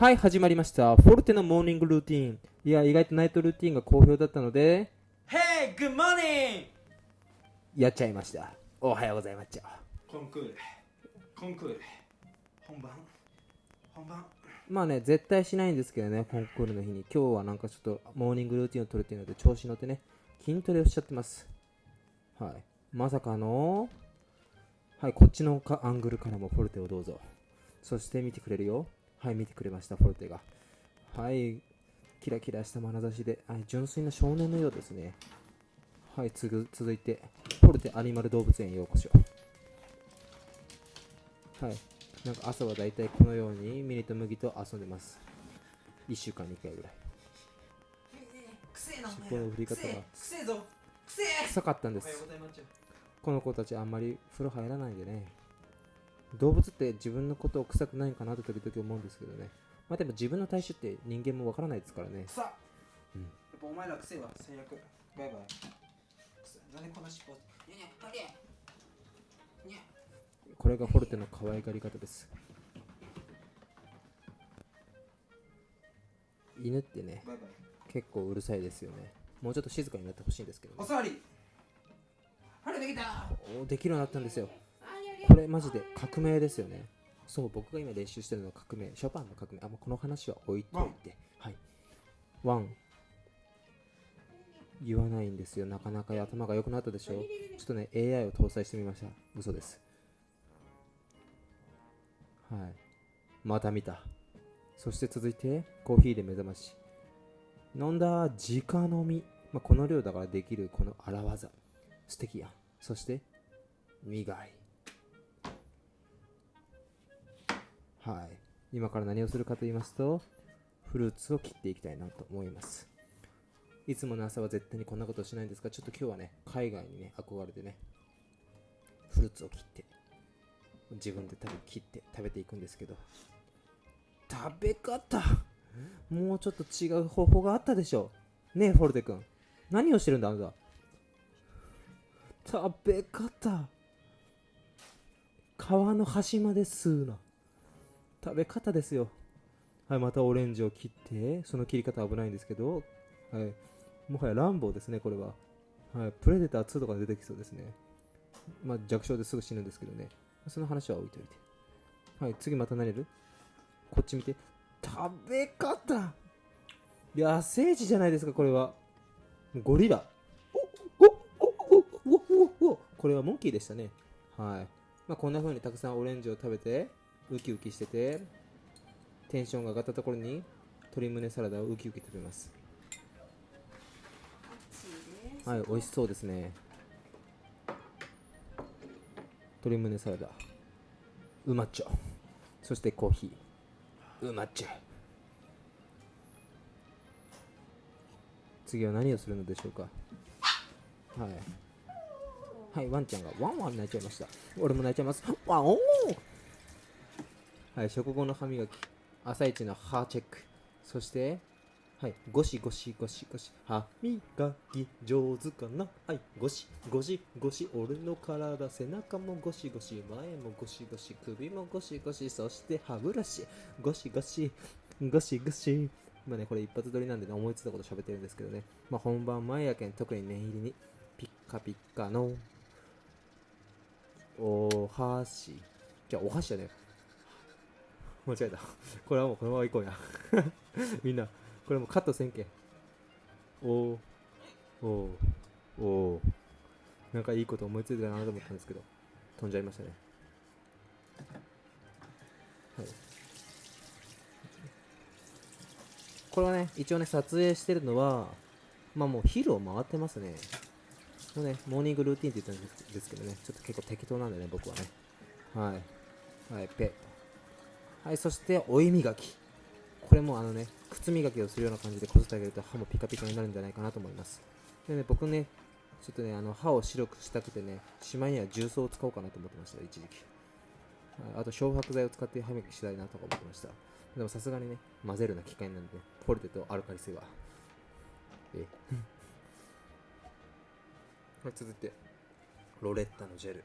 はい、始まりました。フォルテのモーニングルーティン。いや、意外とナイトルーティンが好評だったので、Hey, good morning! やっちゃいました。おはようございます。コンクール。コンクール。本番。本番。まあね、絶対しないんですけどね、コンクールの日に。今日はなんかちょっとモーニングルーティンを取るっていうので、調子乗ってね、筋トレをしちゃってます。はい。まさかの、はい、こっちのかアングルからもフォルテをどうぞ。そして見てくれるよ。はい、見てくれました、フォルテが。はい、キラキラした眼差しで、はい、純粋な少年のようですね。はい、つぐ続いて、フォルテアニマル動物園へようこそ。はい、なんか朝はだいたいこのようにミニと麦と遊んでます。1週間に1回ぐらい。くせえな、尻尾の振り方が臭かったんです。この子たちあんまり風呂入らないんでね。動物って自分のことを臭くないかなって時々思うんですけどね。まあでも自分の体臭って人間もわからないですからね。くさうんやっぱお前らくせえわ、最悪。バイバイ。なんでこんな尻尾。にゃにゃ。これがフォルテの可愛がり方です。犬ってね。結構うるさいですよね。もうちょっと静かになってほしいんですけどね。おさわり。晴れてきた。おできるようになったんですよ。これマジで革命ですよね。そう、僕が今練習してるのは革命。ショパンの革命。あ、もうこの話は置いといて。はい。ワン。言わないんですよ。なかなか頭が良くなったでしょ。ちょっとね、AI を搭載してみました。嘘です。はい。また見た。そして続いて、コーヒーで目覚まし。飲んだ、直飲み。まあ、この量だからできるこの荒技。素敵やん。そして、苦い。はい。今から何をするかと言いますと、フルーツを切っていきたいなと思います。いつもの朝は絶対にこんなことしないんですが、ちょっと今日はね、海外にね、憧れてね、フルーツを切って、自分で食べ切って食べていくんですけど、食べ方もうちょっと違う方法があったでしょうねえ、フォルテ君。何をしてるんだ、あなた？食べ方皮の端まで吸うな食べ方ですよ。はいまたオレンジを切ってその切り方危ないんですけどはいもはやランボーですねこれは。はいプレデター2とか出てきそうですね。まあ弱小ですぐ死ぬんですけどね。その話は置いといて。はい次また何やる？こっち見て。食べ方!野生児じゃないですかこれは。ゴリラ。これはモンキーでしたねはいまあこんな風にたくさんオレンジを食べてウキウキしててテンションが上がったところに鶏胸サラダをウキウキ食べます。はい美味しそうですね。鶏胸サラダ。うまっちょ。そしてコーヒー。うまっちょ。次は何をするのでしょうか。はい。はい、ワンちゃんがワンワン泣いちゃいました。俺も泣いちゃいます。ワンオーはい、食後の歯磨き。朝一の歯チェック。そして、はい、ゴシゴシゴシゴシ。歯磨き上手かな？はい、ゴシゴシゴシ。俺の体、背中もゴシゴシ。前もゴシゴシ。首もゴシゴシ。そして歯ブラシ。ゴシゴシ。ゴシゴシ。今ね、これ一発撮りなんでね、思いついたこと喋ってるんですけどね。まあ本番前やけん、特に念入りに。ピッカピッカのお箸じゃあお箸だね間違えた。これはもうこのまま行こうや。みんなこれもカットせんけ。んおおおなんかいいこと思いついたなと思ったんですけど。飛んじゃいましたね。はい。これはね一応ね撮影してるのはまあもう昼を回ってますね。もうね、モーニングルーティンって言ったんですけどね、ちょっと結構適当なんでね、僕はね。はい。はい、ペッ。はい、そして、追い磨き。これもあのね、靴磨きをするような感じでこすってあげると歯もピカピカになるんじゃないかなと思います。でね、僕ね、ちょっとね、あの歯を白くしたくてね、しまいには重曹を使おうかなと思ってました、一時期。あと、漂白剤を使って歯磨きしたいなとか思ってました。でもさすがにね、混ぜるな機械なんで、ね、ポルテとアルカリ性は。え はい、続いてロレッタのジェル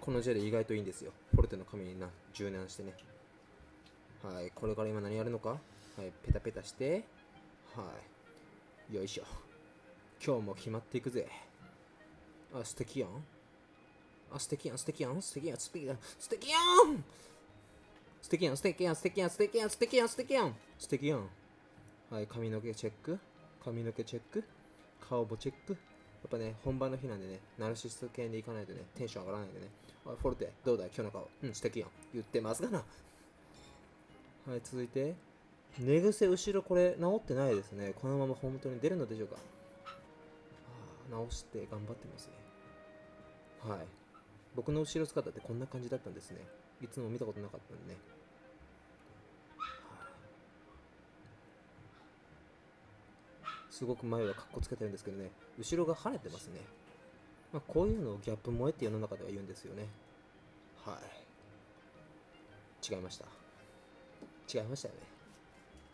このジェル意外といいんですよポルテの髪にな柔軟してねはい、これから今何やるのか？はい、ペタペタして、はい、よいしょ。今日も決まっていくぜ。あ、素敵やん。あ、素敵やん、素敵やん、素敵やん、素敵やん、素敵やん素敵やん、素敵やん、素敵やん、素敵やん、素敵やん、素敵やん、素敵やん。はい、髪の毛チェック。髪の毛チェック。顔もチェック。やっぱね、本番の日なんでね、ナルシスト系で行かないとね、テンション上がらないんでね。あ、フォルテ、どうだい？今日の顔。うん、素敵やん。言ってますがな。はい続いて。寝癖後ろこれ治ってないですね。このまま本当に出るのでしょうか。あ直して頑張ってますね。はい。僕の後ろ姿ってこんな感じだったんですね。いつも見たことなかったんでね。すごく前はかっこつけてるんですけどね。後ろが跳ねてますね、まあ、こういうのをギャップ萌えって世の中では言うんですよね。はい。違いました。違いましたよね。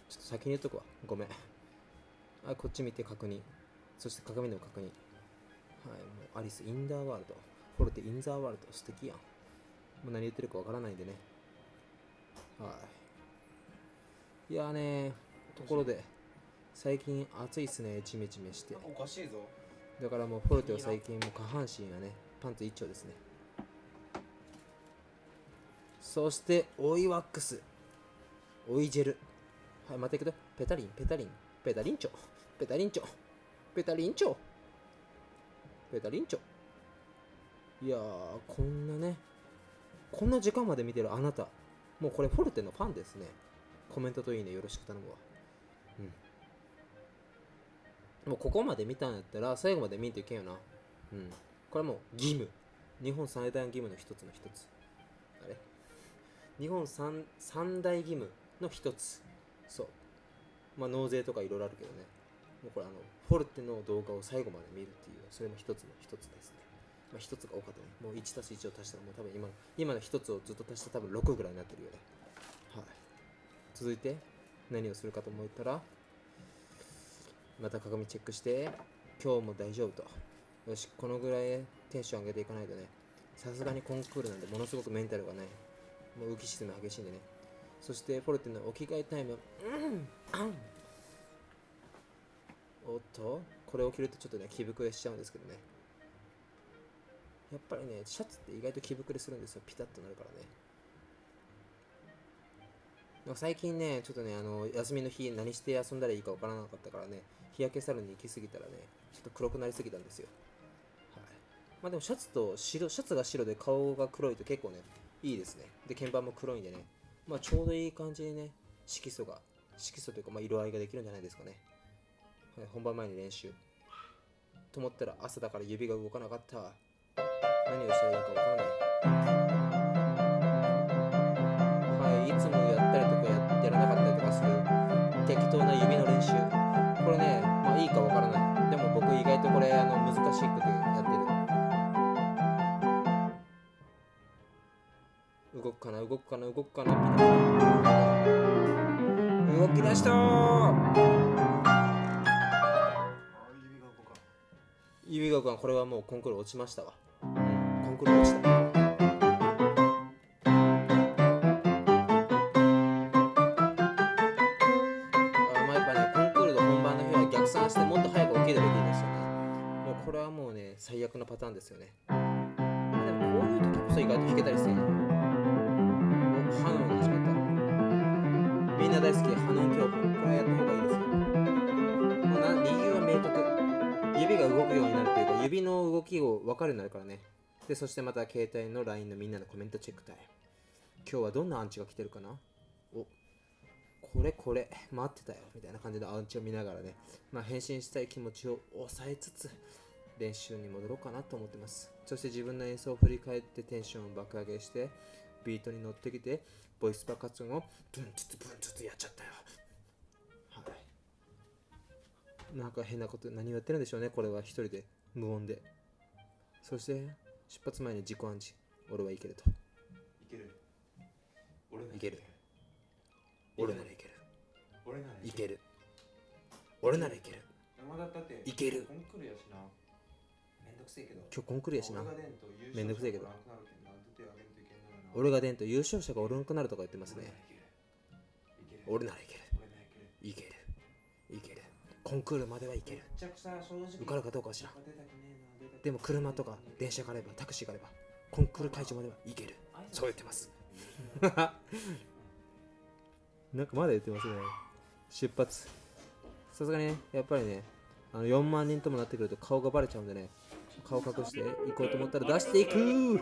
ちょっと先に言っとくわ。ごめん。あこっち見て確認。そして鏡の確認。はいもうアリス・インダーワールド。フォルテ・インザーワールド素敵やん。もう何言ってるかわからないんでね。はい。いやーねところで最近暑いっすね。ジメジメして。おかしいぞ。だからもうフォルテは最近もう下半身がねパンツ一丁ですね。そしてオイワックスオイジェルはいまたいくとペタリンペタリン。ペタリンチョ。ペタリンチョ。ペタリンチョ。ペタリンチョ。いやーこんなね。こんな時間まで見てるあなた。もうこれフォルテのファンですね。コメントといいね。よろしく頼むわ。うん。もうここまで見たんやったら最後まで見んといけんよな。うん。これもう義務。日本最大の義務の一つの一つ。あれ？日本三三大義務。の一つ。そう。まあ納税とかいろいろあるけどね。もうこれあのフォルテの動画を最後まで見るっていうそれも一つの一つですね。まあ一つが多かったね。もう1たす1を足したらもう多分今の今の一つをずっと足したら多分6ぐらいになってるよね。はい。続いて何をするかと思ったらまた鏡チェックして今日も大丈夫と。よしこのぐらいテンション上げていかないとね。さすがにコンクールなんでものすごくメンタルがねもう浮き沈み激しいんでね。そしてフォルテのお着替えタイム。うんおっと。これを着るとちょっとね着膨れしちゃうんですけどね。やっぱりねシャツって意外と着膨れするんですよ。ピタッとなるからね。最近ねちょっとねあの休みの日何して遊んだらいいかわからなかったからね。日焼けサロンに行き過ぎたらねちょっと黒くなりすぎたんですよ。はい。まあでもシャツと白シャツが白で顔が黒いと結構ねいいですね。で鍵盤も黒いんでね。まあちょうどいい感じでね色素が色素というかまあ色合いができるんじゃないですかね。はい、本番前に練習。と思ったら朝だから指が動かなかった。何をしたらいいかわからない。はいいつもやったりとかやらなかったりとかする適当な指の練習。動くかな動くかな動き出したー。指が動かこれはもうコンクール落ちましたわ。コンクール落ちた。あまあやっぱねコンクールの本番の日は逆算してもっと早く起きればいいんですよね。もうこれはもうね最悪のパターンですよね。でもこういう時こそ意外と弾けたりするの、な大好きハノン教本これやった方がいいですよもうな理由は明確指が動くようになるっていうか指の動きを分かるようになるからね。でそしてまた携帯の LINE のみんなのコメントチェックタイム。今日はどんなアンチが来てるかな？おこれこれ待ってたよみたいな感じのアンチを見ながらね。まあ返信したい気持ちを抑えつつ練習に戻ろうかなと思ってます。そして自分の演奏を振り返ってテンションを爆上げしてビートに乗ってきてボイス爆発音をブンツツブンツツやっちゃったよ。はい。なんか変なこと何をやってるんでしょうね。これは一人で無音で。そして出発前に自己暗示。俺はいけると。いける。俺ならいける。俺ならいける。俺ならいける。俺ならいける。山田だっていける。コンクールやしな。めんどくせえけど。今日コンクールやしな。めんどくせえけど俺が出んと優勝者がおらんくなるとか言ってますね。俺ならいける。いける。いける。コンクールまではいける。受かるかどうかは知らん。でも車とか電車があればタクシーがあればコンクール会場まではいける。そう言ってます。なんかまだ言ってますね。出発。さすがにねやっぱりねあの4万人ともなってくると顔がバレちゃうんでね。顔隠して行こうと思ったら出していく。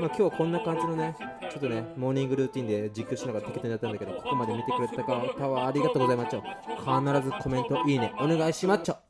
まあ今日はこんな感じのねちょっとねモーニングルーティンで実況しながら適当にやったんだけどここまで見てくれた方はありがとうございます必ずコメントいいねお願いします